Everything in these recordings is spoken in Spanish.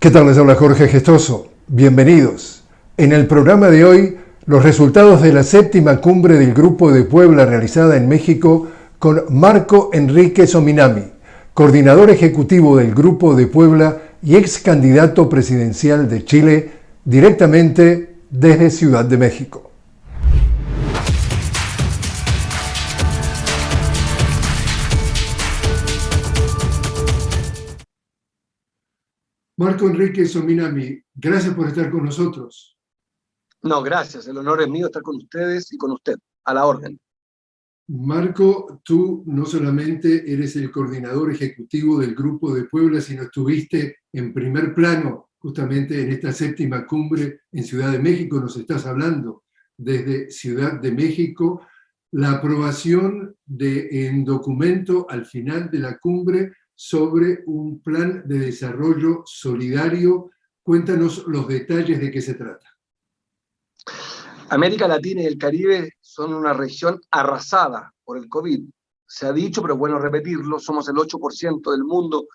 ¿Qué tal? Les habla Jorge Gestoso. Bienvenidos. En el programa de hoy, los resultados de la séptima cumbre del Grupo de Puebla realizada en México con Marco Enrique Sominami, coordinador ejecutivo del Grupo de Puebla y ex candidato presidencial de Chile, directamente desde Ciudad de México. Marco Enrique Sominami, gracias por estar con nosotros. No, gracias. El honor es mío estar con ustedes y con usted. A la orden. Marco, tú no solamente eres el coordinador ejecutivo del Grupo de Puebla, sino estuviste en primer plano justamente en esta séptima cumbre en Ciudad de México. Nos estás hablando desde Ciudad de México. La aprobación de un documento al final de la cumbre sobre un plan de desarrollo solidario. Cuéntanos los detalles de qué se trata. América Latina y el Caribe son una región arrasada por el COVID. Se ha dicho, pero bueno repetirlo, somos el 8% del mundo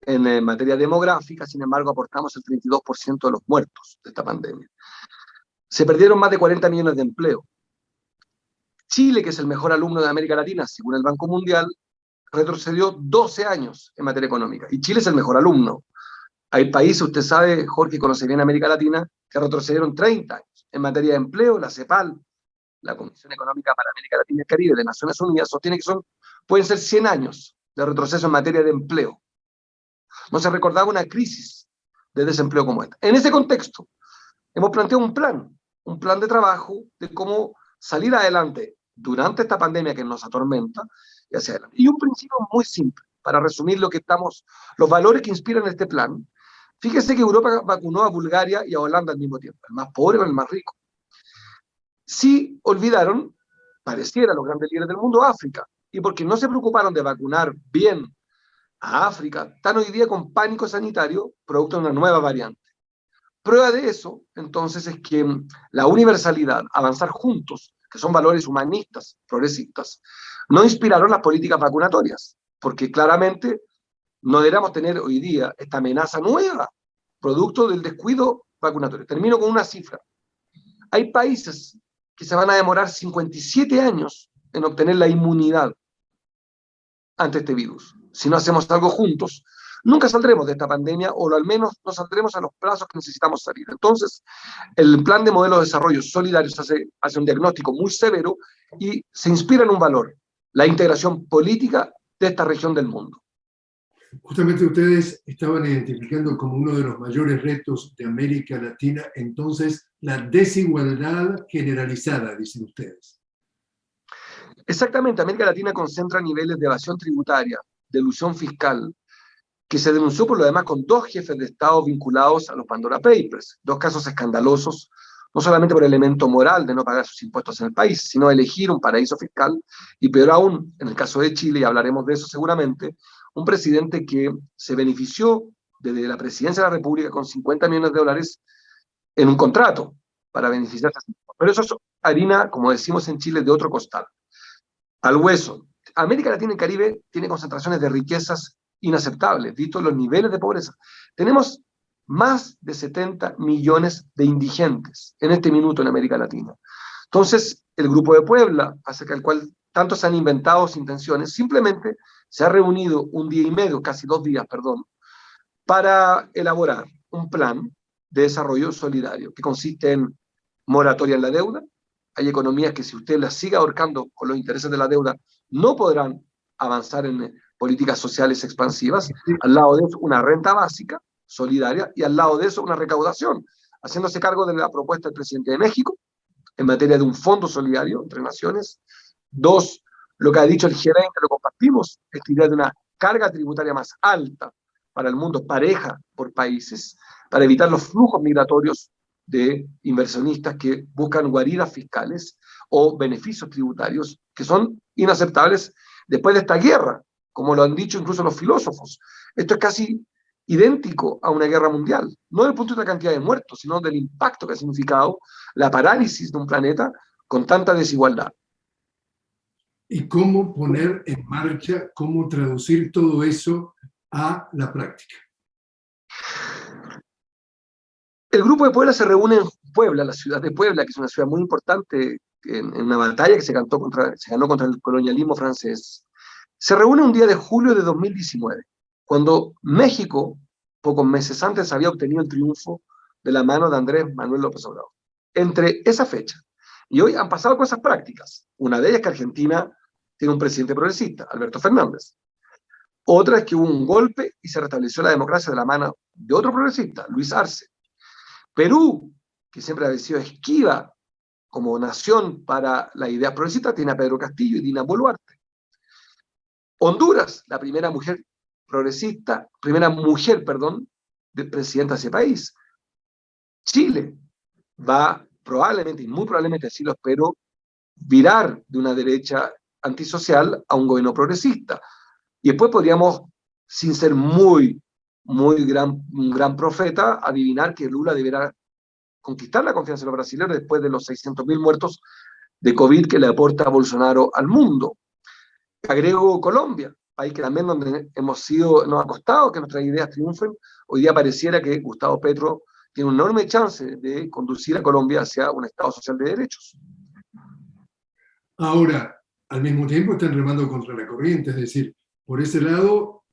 en eh, materia demográfica, sin embargo aportamos el 32% de los muertos de esta pandemia. Se perdieron más de 40 millones de empleo. Chile, que es el mejor alumno de América Latina, según el Banco Mundial, retrocedió 12 años en materia económica. Y Chile es el mejor alumno. Hay países, usted sabe, Jorge conoce bien América Latina, que retrocedieron 30 años. En materia de empleo, la CEPAL, la Comisión Económica para América Latina y el Caribe de Naciones Unidas, sostiene que son, pueden ser 100 años de retroceso en materia de empleo. No se recordaba una crisis de desempleo como esta. En ese contexto, hemos planteado un plan, un plan de trabajo de cómo salir adelante durante esta pandemia que nos atormenta y hacia adelante. Y un principio muy simple, para resumir lo que estamos, los valores que inspiran este plan. Fíjese que Europa vacunó a Bulgaria y a Holanda al mismo tiempo, el más pobre con el más rico. Sí olvidaron, pareciera los grandes líderes del mundo, África, y porque no se preocuparon de vacunar bien a África, están hoy día con pánico sanitario, producto de una nueva variante. Prueba de eso, entonces, es que la universalidad, avanzar juntos, que son valores humanistas, progresistas, no inspiraron las políticas vacunatorias, porque claramente no deberíamos tener hoy día esta amenaza nueva, producto del descuido vacunatorio. Termino con una cifra. Hay países que se van a demorar 57 años en obtener la inmunidad ante este virus. Si no hacemos algo juntos, nunca saldremos de esta pandemia o al menos no saldremos a los plazos que necesitamos salir. Entonces, el plan de modelo de desarrollo solidario hace, hace un diagnóstico muy severo y se inspira en un valor, la integración política de esta región del mundo. Justamente ustedes estaban identificando como uno de los mayores retos de América Latina, entonces, la desigualdad generalizada, dicen ustedes. Exactamente, América Latina concentra niveles de evasión tributaria, de ilusión fiscal, que se denunció por lo demás con dos jefes de Estado vinculados a los Pandora Papers, dos casos escandalosos, no solamente por el elemento moral de no pagar sus impuestos en el país, sino elegir un paraíso fiscal, y peor aún, en el caso de Chile, y hablaremos de eso seguramente, un presidente que se benefició desde la presidencia de la República con 50 millones de dólares en un contrato para beneficiarse. Pero eso es harina, como decimos en Chile, de otro costal. Al hueso. América Latina y Caribe tiene concentraciones de riquezas inaceptables, visto los niveles de pobreza. Tenemos más de 70 millones de indigentes en este minuto en América Latina. Entonces, el Grupo de Puebla, acerca del cual tanto se han inventado intenciones, simplemente se ha reunido un día y medio, casi dos días, perdón, para elaborar un plan de desarrollo solidario que consiste en moratoria en la deuda. Hay economías que si usted las sigue ahorcando con los intereses de la deuda, no podrán avanzar en políticas sociales expansivas, al lado de eso una renta básica, solidaria, y al lado de eso una recaudación, haciéndose cargo de la propuesta del presidente de México en materia de un fondo solidario entre naciones. Dos, lo que ha dicho el gerente, lo compartimos, esta idea de una carga tributaria más alta para el mundo, pareja por países, para evitar los flujos migratorios de inversionistas que buscan guaridas fiscales o beneficios tributarios que son inaceptables después de esta guerra, como lo han dicho incluso los filósofos. Esto es casi idéntico a una guerra mundial, no desde el punto de la cantidad de muertos, sino del impacto que ha significado la parálisis de un planeta con tanta desigualdad. ¿Y cómo poner en marcha, cómo traducir todo eso a la práctica? El grupo de Puebla se reúne en Puebla, la ciudad de Puebla, que es una ciudad muy importante en, una batalla que se, cantó contra, se ganó contra el colonialismo francés. Se reúne un día de julio de 2019, cuando México, pocos meses antes, había obtenido el triunfo de la mano de Andrés Manuel López Obrador. Entre esa fecha y hoy han pasado cosas prácticas. Una de ellas es que Argentina tiene un presidente progresista, Alberto Fernández. Otra es que hubo un golpe y se restableció la democracia de la mano de otro progresista, Luis Arce. Perú, que siempre ha sido esquiva como nación para la idea progresista, tiene a Pedro Castillo y Dina Boluarte. Honduras, la primera mujer progresista, primera mujer, perdón, de presidenta de ese país. Chile va probablemente, y muy probablemente así lo espero, virar de una derecha antisocial a un gobierno progresista. Y después podríamos, sin ser muy, muy gran, gran profeta, adivinar que Lula deberá conquistar la confianza de los brasileños después de los 600.000 muertos de COVID que le aporta Bolsonaro al mundo. Agrego Colombia, país que también donde hemos sido, nos ha costado que nuestras ideas triunfen. Hoy día pareciera que Gustavo Petro tiene una enorme chance de conducir a Colombia hacia un Estado social de derechos. Ahora, al mismo tiempo están remando contra la corriente, es decir, por ese lado,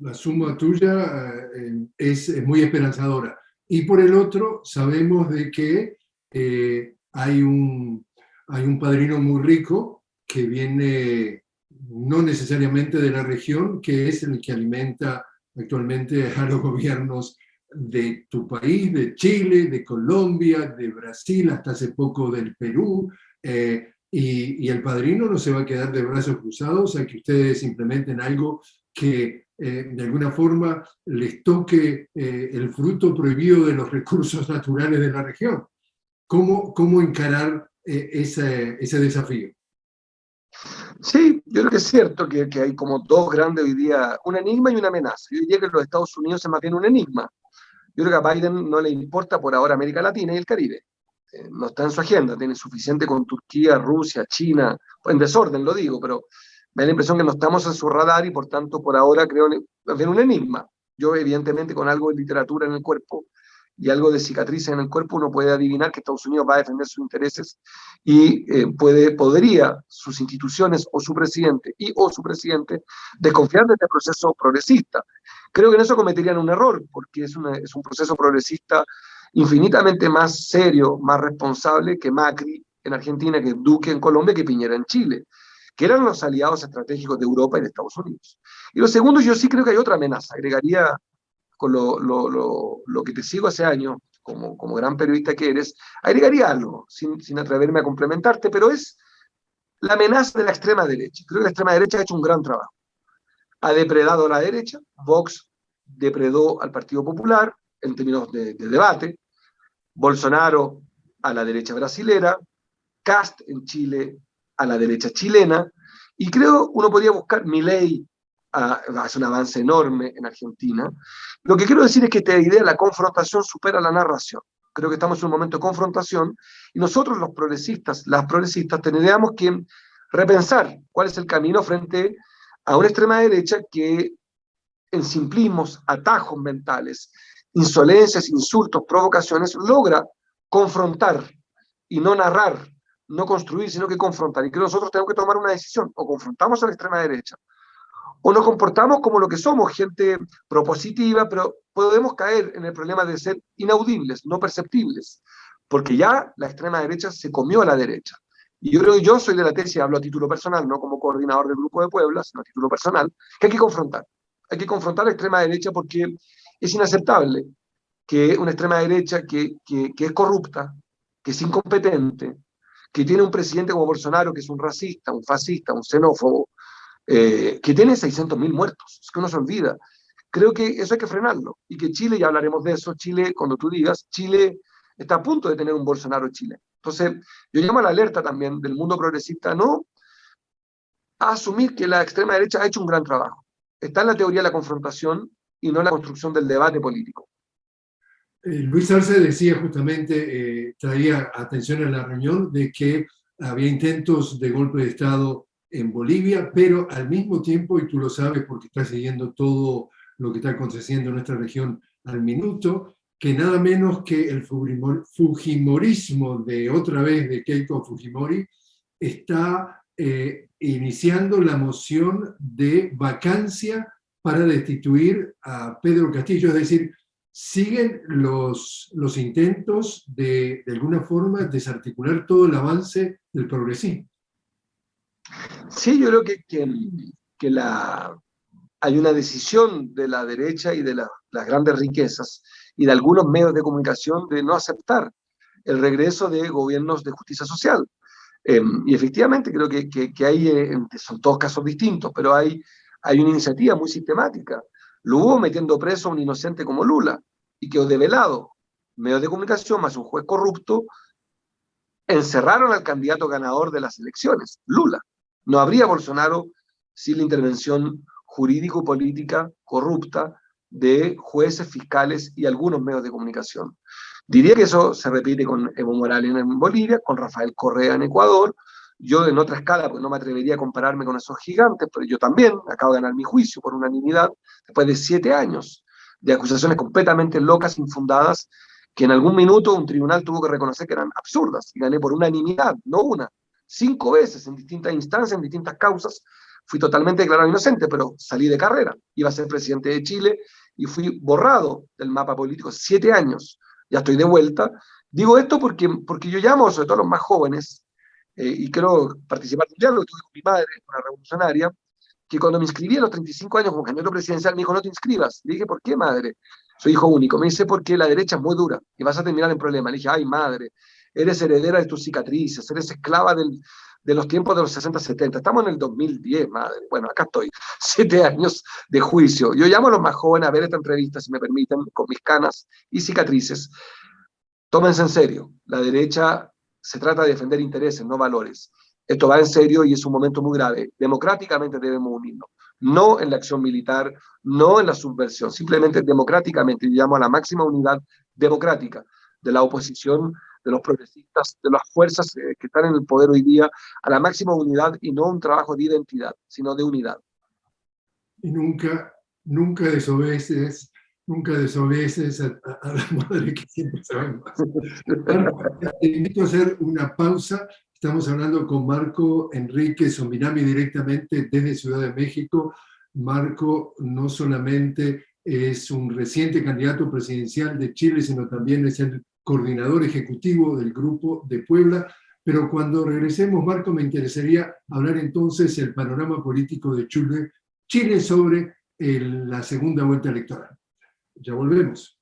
la suma tuya eh, es, muy esperanzadora. Y por el otro, sabemos de que eh, hay, un, hay un padrino muy rico que viene no necesariamente de la región, que es el que alimenta actualmente a los gobiernos de tu país, de Chile, de Colombia, de Brasil, hasta hace poco del Perú, eh, y, el padrino no se va a quedar de brazos cruzados a que ustedes implementen algo que eh, de alguna forma les toque eh, el fruto prohibido de los recursos naturales de la región. ¿Cómo, cómo encarar ese, ese desafío? Sí, yo creo que es cierto que, que, hay como dos grandes hoy día, un enigma y una amenaza. Yo diría que los Estados Unidos es más bien un enigma. Yo creo que a Biden no le importa por ahora América Latina y el Caribe. Eh, no está en su agenda, tiene suficiente con Turquía, Rusia, China, en desorden lo digo, pero me da la impresión que no estamos en su radar y por tanto por ahora creo que un enigma. Yo evidentemente con algo de literatura en el cuerpo y algo de cicatrices en el cuerpo uno puede adivinar que Estados Unidos va a defender sus intereses y eh, puede, podría sus instituciones o su presidente y o su presidente desconfiar de este proceso progresista. Creo que en eso cometerían un error, porque es, es un proceso progresista infinitamente más serio, más responsable que Macri en Argentina, que Duque en Colombia, que Piñera en Chile, que eran los aliados estratégicos de Europa y de Estados Unidos. Y lo segundo, yo sí creo que hay otra amenaza, agregaría con lo, lo, lo, lo que te sigo hace años, como, como gran periodista que eres, agregaría algo, sin, sin atreverme a complementarte, pero es la amenaza de la extrema derecha. Creo que la extrema derecha ha hecho un gran trabajo ha depredado a la derecha, Vox depredó al Partido Popular en términos de, debate, Bolsonaro a la derecha brasilera, Cast en Chile a la derecha chilena, y creo uno podría buscar, Milei ah, hace un avance enorme en Argentina. Lo que quiero decir es que esta idea, la confrontación supera la narración. Creo que estamos en un momento de confrontación y nosotros los progresistas, las progresistas, tendríamos que repensar cuál es el camino frente a una extrema derecha que en simplismos, atajos mentales, insolencias, insultos, provocaciones, logra confrontar y no narrar, no construir, sino que confrontar. Y que nosotros tenemos que tomar una decisión, o confrontamos a la extrema derecha, o nos comportamos como lo que somos, gente propositiva, pero podemos caer en el problema de ser inaudibles, no perceptibles, porque ya la extrema derecha se comió a la derecha. Y yo creo que yo soy de la tesis, hablo a título personal, no como coordinador del Grupo de Puebla, sino a título personal, que hay que confrontar. Hay que confrontar a la extrema derecha porque es inaceptable que una extrema derecha que, que, que es corrupta, que es incompetente, que tiene un presidente como Bolsonaro, que es un racista, un fascista, un xenófobo, eh, que tiene 600.000 muertos, es que uno se olvida. Creo que eso hay que frenarlo, y que Chile, ya hablaremos de eso, Chile, cuando tú digas, Chile está a punto de tener un Bolsonaro Chile. Entonces, yo llamo a la alerta también del mundo progresista, no a asumir que la extrema derecha ha hecho un gran trabajo. Está en la teoría de la confrontación y no en la construcción del debate político. Eh, Luis Arce decía justamente, eh, traía atención en la reunión de que había intentos de golpe de Estado en Bolivia, pero al mismo tiempo, y tú lo sabes porque estás siguiendo todo lo que está aconteciendo en nuestra región al minuto, que nada menos que el Fujimorismo de otra vez de Keiko Fujimori está eh, iniciando la moción de vacancia para destituir a Pedro Castillo, es decir, siguen los, los intentos de, de alguna forma, desarticular todo el avance del progresismo. Sí, yo creo que, que, la, hay una decisión de la derecha y de las grandes riquezas y de algunos medios de comunicación de no aceptar el regreso de gobiernos de justicia social. Em, y efectivamente creo que, que, hay, eh, son todos casos distintos, pero hay, hay una iniciativa muy sistemática. Lo hubo metiendo preso a un inocente como Lula, y quedó develado. Medios de comunicación más un juez corrupto encerraron al candidato ganador de las elecciones, Lula. No habría Bolsonaro sin la intervención jurídico-política corrupta de jueces, fiscales y algunos medios de comunicación. Diría que eso se repite con Evo Morales en Bolivia, con Rafael Correa en Ecuador, yo en otra escala, pues no me atrevería a compararme con esos gigantes, pero yo también acabo de ganar mi juicio por unanimidad después de siete años de acusaciones completamente locas, infundadas, que en algún minuto un tribunal tuvo que reconocer que eran absurdas, y gané por unanimidad, no una, cinco veces en distintas instancias, en distintas causas, fui totalmente declarado inocente, pero salí de carrera, iba a ser presidente de Chile, y fui borrado del mapa político siete años, ya estoy de vuelta, digo esto porque, porque yo llamo, sobre todo a los más jóvenes, eh, y quiero participar en un diálogo que tuve con mi madre, una revolucionaria, que cuando me inscribí a los 35 años como candidato presidencial, me dijo, no te inscribas. Le dije, ¿por qué, madre? Soy hijo único. Me dice, porque la derecha es muy dura y vas a terminar en problemas. Le dije, ay, madre, eres heredera de tus cicatrices, eres esclava del, de los tiempos de los 60, 70. Estamos en el 2010, madre. Bueno, acá estoy, siete años de juicio. Yo llamo a los más jóvenes a ver esta entrevista, si me permiten, con mis canas y cicatrices. Tómense en serio. La derecha se trata de defender intereses, no valores. Esto va en serio y es un momento muy grave. Democráticamente debemos unirnos, no en la acción militar, no en la subversión, simplemente democráticamente. Llamo a la máxima unidad democrática de la oposición, de los progresistas, de las fuerzas eh, que están en el poder hoy día, a la máxima unidad y no un trabajo de identidad, sino de unidad. Y nunca, nunca desobedeces, nunca desobedeces a, la madre que siempre sabe más. Te invito a hacer una pausa Estamos hablando con Marco Enrique Sominami directamente desde Ciudad de México. Marco no solamente es un reciente candidato presidencial de Chile, sino también es el coordinador ejecutivo del Grupo de Puebla. Pero cuando regresemos, Marco, me interesaría hablar entonces el panorama político de Chile, Chile sobre la segunda vuelta electoral. Ya volvemos.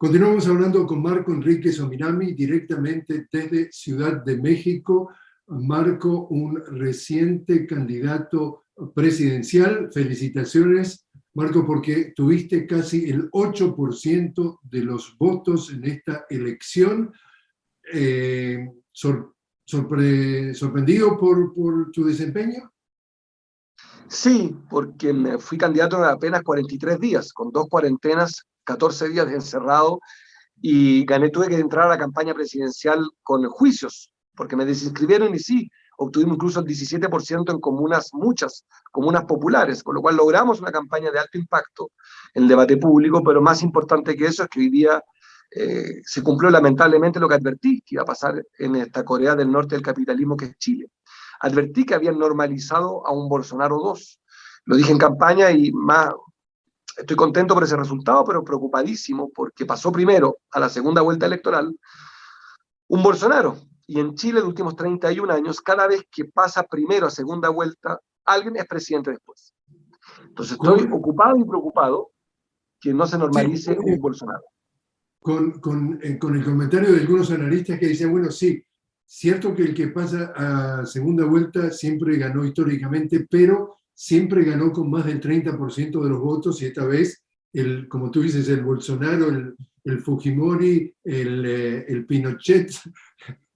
Continuamos hablando con Marco Enrique Sominami directamente desde Ciudad de México. Marco, un reciente candidato presidencial. Felicitaciones, Marco, porque tuviste casi el 8% de los votos en esta elección. Eh, ¿Sorprendido por, por tu desempeño? Sí, porque me fui candidato en apenas 43 días, con dos cuarentenas 14 días de encerrado y gané, tuve que entrar a la campaña presidencial con juicios, porque me desinscribieron y sí, obtuvimos incluso el 17% en comunas, muchas comunas populares, con lo cual logramos una campaña de alto impacto en el debate público, pero más importante que eso es que hoy día eh, se cumplió lamentablemente lo que advertí que iba a pasar en esta Corea del Norte del capitalismo que es Chile. Advertí que habían normalizado a un Bolsonaro 2. Lo dije en campaña y más, Estoy contento por ese resultado, pero preocupadísimo porque pasó primero a la segunda vuelta electoral un Bolsonaro. Y en Chile, en los últimos 31 años, cada vez que pasa primero a segunda vuelta, alguien es presidente después. Entonces estoy ocupado y preocupado que no se normalice un Bolsonaro. Con, con, eh, con, el comentario de algunos analistas que dicen, bueno, sí, cierto que el que pasa a segunda vuelta siempre ganó históricamente, pero siempre ganó con más del 30% de los votos y esta vez, el, como tú dices, el Bolsonaro, el, Fujimori, el, eh, el, Pinochet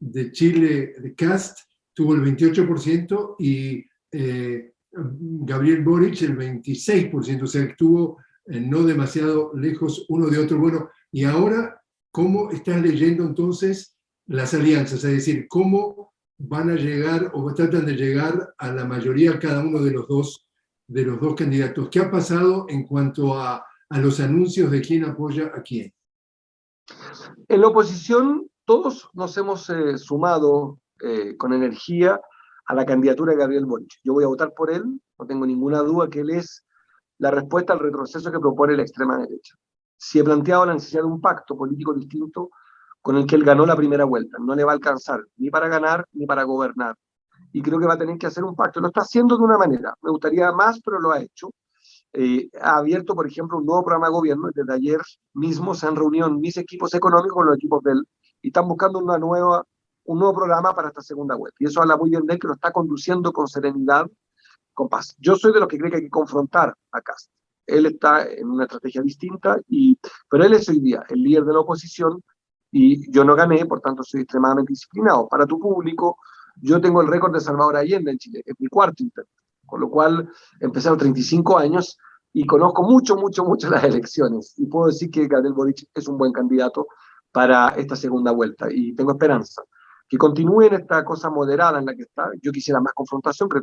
de Chile, de Cast, tuvo el 28% y eh, Gabriel Boric el 26%, o sea, estuvo eh, no demasiado lejos uno de otro. Bueno, y ahora ¿cómo estás leyendo entonces las alianzas? Es decir, ¿cómo van a llegar o tratan de llegar a la mayoría cada uno de los dos, de los dos candidatos? ¿Qué ha pasado en cuanto a, a los anuncios de quién apoya a quién? En la oposición, todos nos hemos eh, sumado eh, con energía a la candidatura de Gabriel Boric. Yo voy a votar por él, no tengo ninguna duda que él es la respuesta al retroceso que propone la extrema derecha. Si he planteado la necesidad de un pacto político distinto con el que él ganó la primera vuelta. No le va a alcanzar ni para ganar ni para gobernar. Y creo que va a tener que hacer un pacto. Lo está haciendo de una manera. Me gustaría más, pero lo ha hecho. Eh, ha abierto, por ejemplo, un nuevo programa de gobierno. Desde ayer mismo se han reunido mis equipos económicos con los equipos de y están buscando una nueva, un nuevo programa para esta segunda vuelta. Y eso habla muy bien de que lo está conduciendo con serenidad, con paz. Yo soy de los que cree que hay que confrontar a Cast. Él está en una estrategia distinta, y, pero él es hoy día el líder de la oposición y yo no gané, por tanto soy extremadamente disciplinado. Para tu público, yo tengo el récord de Salvador Allende en Chile, es mi cuarto intento con lo cual empecé a los 35 años y conozco mucho, mucho, mucho las elecciones. Y puedo decir que Gabriel Boric es un buen candidato para esta segunda vuelta y tengo esperanza. Que continúe en esta cosa moderada en la que está. Yo quisiera más confrontación, que,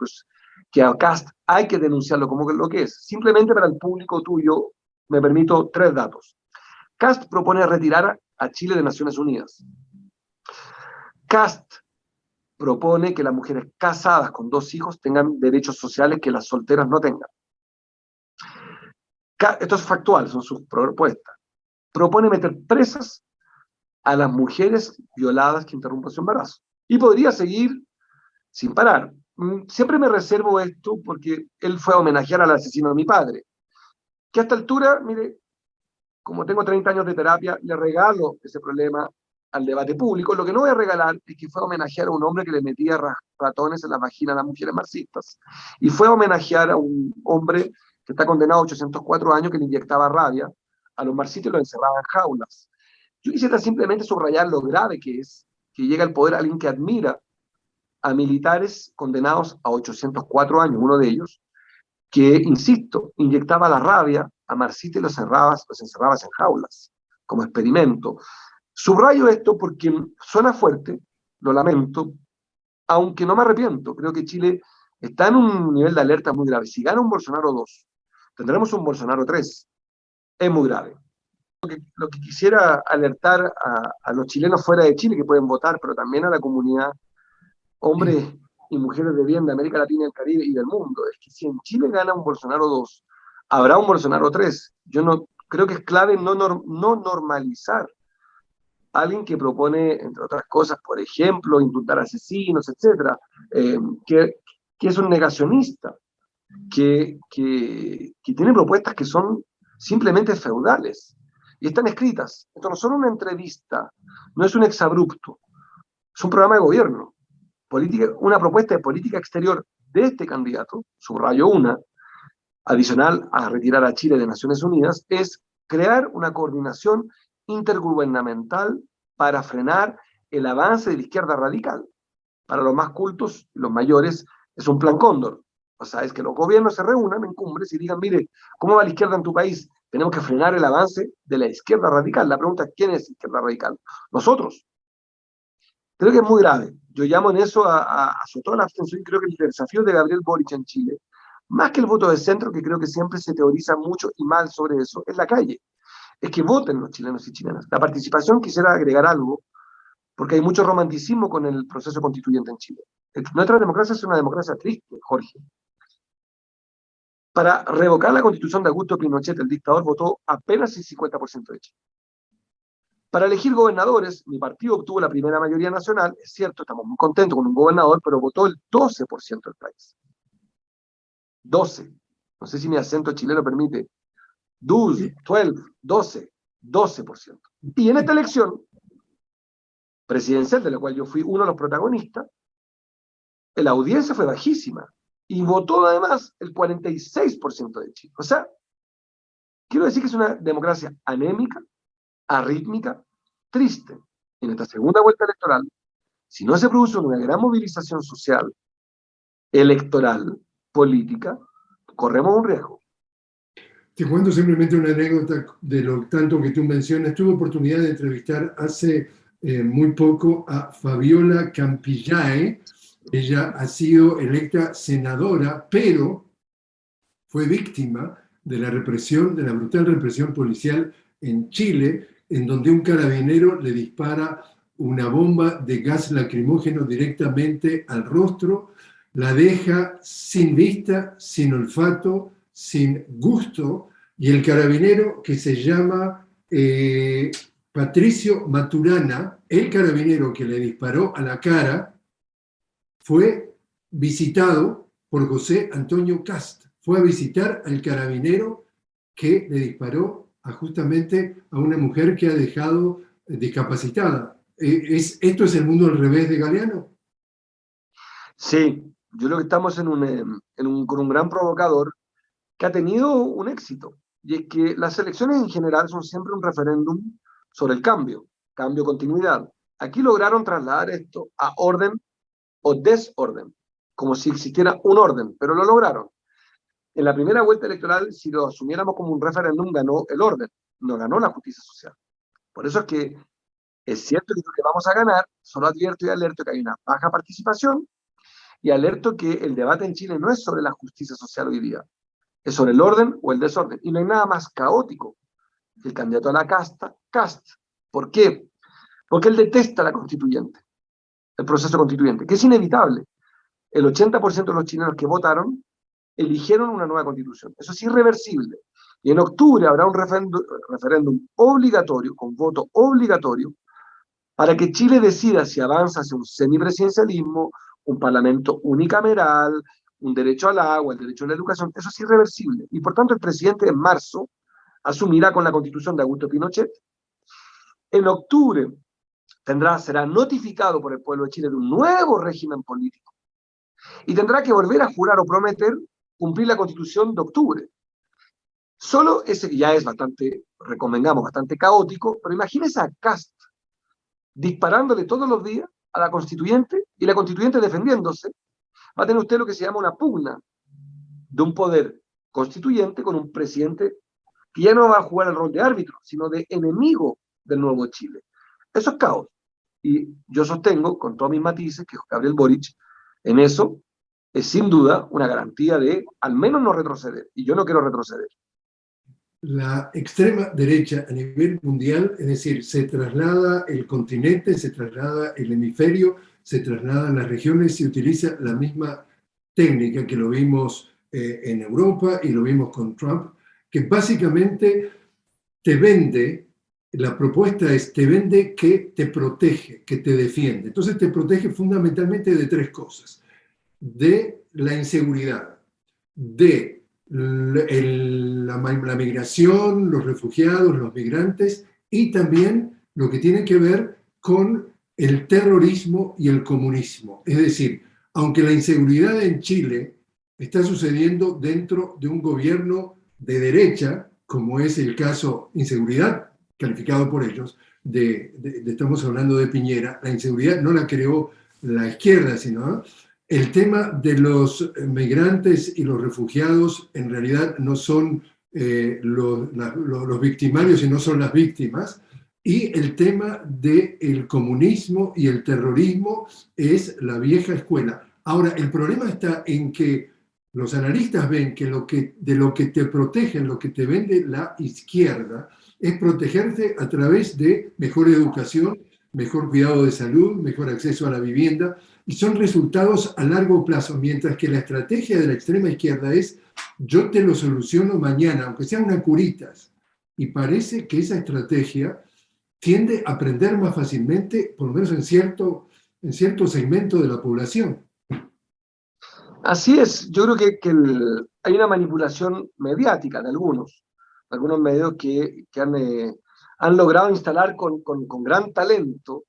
que a Cast hay que denunciarlo como lo que es. Simplemente para el público tuyo me permito tres datos. Cast propone retirar a Chile de Naciones Unidas. Cast propone que las mujeres casadas con dos hijos tengan derechos sociales que las solteras no tengan. Esto es factual, son sus propuestas. Propone meter presas a las mujeres violadas que interrumpan su embarazo. Y podría seguir sin parar. Mm, siempre me reservo esto porque él fue a homenajear al asesino de mi padre. Que a esta altura, mire, como tengo 30 años de terapia, le regalo ese problema al debate público, lo que no voy a regalar es que fue a homenajear a un hombre que le metía ratones en la vagina a las mujeres marxistas. Y fue a homenajear a un hombre que está condenado a 804 años que le inyectaba rabia a los marxistas y los encerraba en jaulas. Yo quisiera simplemente subrayar lo grave que es que llega al poder alguien que admira a militares condenados a 804 años, uno de ellos, que, insisto, inyectaba la rabia a marxistas y los, los encerraba en jaulas, como experimento. Subrayo esto porque suena fuerte, lo lamento, aunque no me arrepiento. Creo que Chile está en un nivel de alerta muy grave. Si gana un Bolsonaro 2, tendremos un Bolsonaro 3. Es muy grave. Lo que, quisiera alertar a, los chilenos fuera de Chile que pueden votar, pero también a la comunidad, hombres y mujeres de bien de América Latina, el Caribe y del mundo, es que si en Chile gana un Bolsonaro 2, habrá un Bolsonaro 3. Yo no creo que es clave no, no normalizar alguien que propone, entre otras cosas, por ejemplo, indultar asesinos, etcétera, eh, que, que, es un negacionista, que, que, que, tiene propuestas que son simplemente feudales, y están escritas. Esto no es solo una entrevista, no es un exabrupto, es un programa de gobierno, política, una propuesta de política exterior de este candidato, subrayo una, adicional a retirar a Chile de Naciones Unidas, es crear una coordinación intergubernamental para frenar el avance de la izquierda radical. Para los más cultos, los mayores, es un plan cóndor. O sea, es que los gobiernos se reúnan en cumbres y digan, mire, ¿cómo va la izquierda en tu país? Tenemos que frenar el avance de la izquierda radical. La pregunta es, ¿quién es izquierda radical? Nosotros. Creo que es muy grave. Yo llamo en eso a, a, a toda la abstención y creo que el desafío de Gabriel Boric en Chile, más que el voto de centro, que creo que siempre se teoriza mucho y mal sobre eso, es la calle es que voten los chilenos y chilenas. La participación, quisiera agregar algo, porque hay mucho romanticismo con el proceso constituyente en Chile. Nuestra democracia es una democracia triste, Jorge. Para revocar la constitución de Augusto Pinochet, el dictador votó apenas el 50% de Chile. Para elegir gobernadores, mi partido obtuvo la primera mayoría nacional, es cierto, estamos muy contentos con un gobernador, pero votó el 12% del país. 12. No sé si mi acento chileno permite 12, 12, 12, 12%. Y en esta elección presidencial, de la cual yo fui uno de los protagonistas, la audiencia fue bajísima y votó además el 46% de Chile. O sea, quiero decir que es una democracia anémica, arrítmica, triste. En esta segunda vuelta electoral, si no se produce una gran movilización social, electoral, política, corremos un riesgo. Te cuento simplemente una anécdota de lo tanto que tú mencionas. Tuve oportunidad de entrevistar hace eh, muy poco a Fabiola Campillae. Ella ha sido electa senadora, pero fue víctima de la represión, de la brutal represión policial en Chile, en donde un carabinero le dispara una bomba de gas lacrimógeno directamente al rostro, la deja sin vista, sin olfato, sin gusto, y el carabinero que se llama eh, Patricio Maturana, el carabinero que le disparó a la cara, fue visitado por José Antonio Cast. Fue a visitar al carabinero que le disparó justamente a una mujer que ha dejado discapacitada. Eh, ¿Es, ¿Esto es el mundo al revés de Galeano? Sí, yo creo que estamos un, en un, con un gran provocador que ha tenido un éxito. Y es que las elecciones en general son siempre un referéndum sobre el cambio, cambio, continuidad. Aquí lograron trasladar esto a orden o desorden, como si existiera un orden, pero lo lograron. En la primera vuelta electoral, si lo asumiéramos como un referéndum, ganó el orden, no ganó la justicia social. Por eso es que es cierto que que vamos a ganar, solo advierto y alerto que hay una baja participación y alerto que el debate en Chile no es sobre la justicia social hoy día, es sobre el orden o el desorden. Y no hay nada más caótico que el candidato a la casta, cast. ¿Por qué? Porque él detesta la constituyente, el proceso constituyente, que es inevitable. El 80% de los chilenos que votaron eligieron una nueva constitución. Eso es irreversible. Y en octubre habrá un referéndum obligatorio, con voto obligatorio, para que Chile decida si avanza hacia un semipresidencialismo, un parlamento unicameral, un derecho al agua, el derecho a la educación. Eso es irreversible. Y por tanto el presidente en marzo asumirá con la constitución de Augusto Pinochet. En octubre tendrá, será notificado por el pueblo de Chile de un nuevo régimen político. Y tendrá que volver a jurar o prometer cumplir la constitución de octubre. Solo ese ya es bastante, recomendamos, bastante caótico, pero imagínese a Cast disparándole todos los días a la constituyente y la constituyente defendiéndose, va a tener usted lo que se llama una pugna de un poder constituyente con un presidente que ya no va a jugar el rol de árbitro, sino de enemigo del nuevo Chile. Eso es caos. Y yo sostengo, con todos mis matices, que Gabriel Boric en eso es sin duda una garantía de al menos no retroceder. Y yo no quiero retroceder. La extrema derecha a nivel mundial, es decir, se traslada el continente, se traslada el hemisferio, se trasladan las regiones y utiliza la misma técnica que lo vimos eh, en Europa y lo vimos con Trump, que básicamente te vende, la propuesta es, te vende que te protege, que te defiende. Entonces te protege fundamentalmente de tres cosas de la inseguridad, de la, migración, los refugiados, los migrantes, y también lo que tiene que ver con el terrorismo y el comunismo. Es decir, aunque la inseguridad en Chile está sucediendo dentro de un gobierno de derecha, como es el caso inseguridad, calificado por ellos, de, estamos hablando de Piñera, la inseguridad no la creó la izquierda, sino el tema de los migrantes y los refugiados en realidad no son eh, los, victimarios y no son las víctimas, y el tema del comunismo y el terrorismo es la vieja escuela. Ahora, el problema está en que los analistas ven que, lo que de lo que te protegen, lo que te vende la izquierda, es protegerte a través de mejor educación, mejor cuidado de salud, mejor acceso a la vivienda, y son resultados a largo plazo, mientras que la estrategia de la extrema izquierda es yo te lo soluciono mañana, aunque sean una curitas. Y parece que esa estrategia tiende a aprender más fácilmente, por lo menos en cierto, en cierto segmento de la población. Así es, yo creo que, hay una manipulación mediática de algunos, algunos medios que, eh, han, logrado instalar con, con gran talento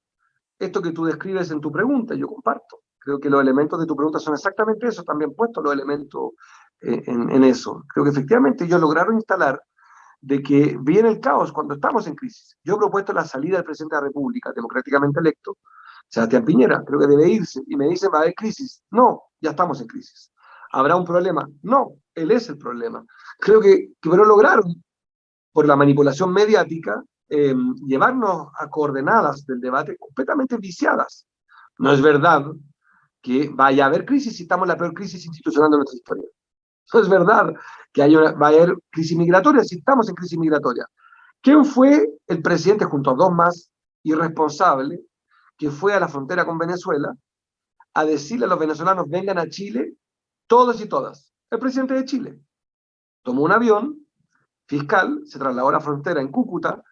esto que tú describes en tu pregunta, yo comparto. Creo que los elementos de tu pregunta son exactamente eso, también puestos los elementos eh, en, eso. Creo que efectivamente ellos lograron instalar de que viene el caos cuando estamos en crisis. Yo he propuesto la salida del presidente de la República, democráticamente electo, Sebastián Piñera, creo que debe irse, y me dicen, va a haber crisis. No, ya estamos en crisis. ¿Habrá un problema? No, él es el problema. Creo que, que pero lograron, por la manipulación mediática, eh, llevarnos a coordenadas del debate completamente viciadas. No es verdad que vaya a haber crisis si estamos en la peor crisis institucional de nuestra historia. No es verdad que haya, va a haber crisis migratoria si estamos en crisis migratoria. ¿Quién fue el presidente junto a dos más irresponsable que fue a la frontera con Venezuela a decirle a los venezolanos vengan a Chile, todos y todas? El presidente de Chile. Tomó un avión fiscal, se trasladó a la frontera en Cúcuta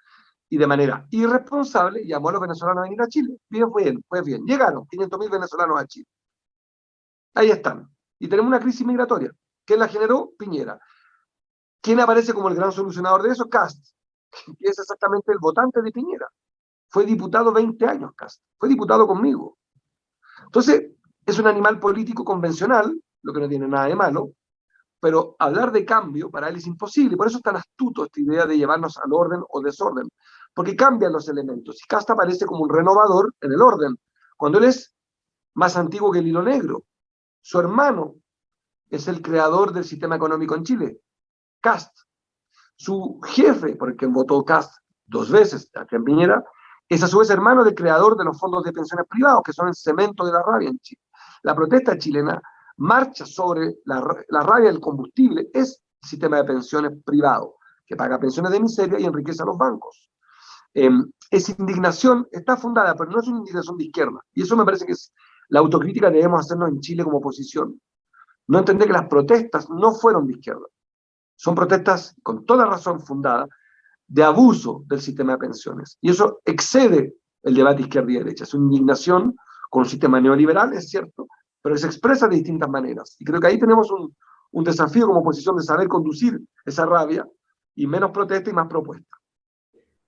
y de manera irresponsable llamó a los venezolanos a venir a Chile. Bien, bien, pues bien. Llegaron 500.000 venezolanos a Chile. Ahí están. Y tenemos una crisis migratoria. ¿Quién la generó? Piñera. ¿Quién aparece como el gran solucionador de eso? Cast, que es exactamente el votante de Piñera. Fue diputado 20 años, Cast. Fue diputado conmigo. Entonces, es un animal político convencional, lo que no tiene nada de malo, pero hablar de cambio para él es imposible. Por eso es tan astuto esta idea de llevarnos al orden o desorden, porque cambian los elementos. Y Casta aparece como un renovador en el orden, cuando él es más antiguo que el hilo negro. Su hermano es el creador del sistema económico en Chile, Cast. Su jefe, por el que votó Cast dos veces, aquí en Piñera, es a su vez hermano del creador de los fondos de pensiones privados, que son el cemento de la rabia en Chile. La protesta chilena marcha sobre la, la rabia del combustible, es el sistema de pensiones privado, que paga pensiones de miseria y enriquece a los bancos. Em, esa indignación está fundada, pero no es una indignación de izquierda. Y eso me parece que es la autocrítica que debemos hacernos en Chile como oposición. No entender que las protestas no fueron de izquierda. Son protestas, con toda razón fundadas, de abuso del sistema de pensiones. Y eso excede el debate izquierda y derecha. Es una indignación con un sistema neoliberal, es cierto, pero se expresa de distintas maneras. Y creo que ahí tenemos un, un desafío como oposición de saber conducir esa rabia y menos protesta y más propuesta.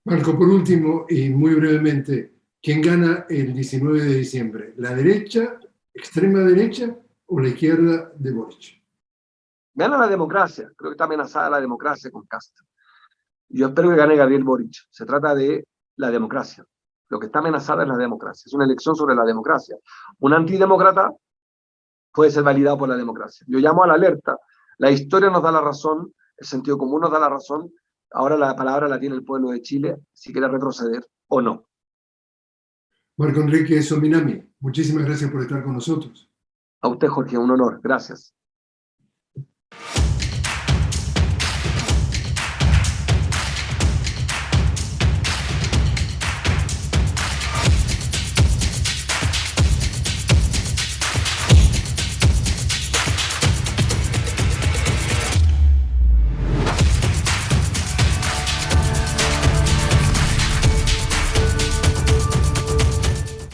Marco, por último, y muy brevemente, ¿quién gana el 19 de diciembre? ¿La derecha, extrema derecha o la izquierda de Boric? Gana la democracia, creo que está amenazada la democracia con Castro. Yo espero que gane Gabriel Boric. Se trata de la democracia. Lo que está amenazada es la democracia. Es una elección sobre la democracia. Un antidemócrata puede ser validado por la democracia. Yo llamo a la alerta. La historia nos da la razón, el sentido común nos da la razón. Ahora la palabra la tiene el pueblo de Chile, si quiere retroceder o no. Marco Enrique Sominami, muchísimas gracias por estar con nosotros. A usted, Jorge, un honor. Gracias.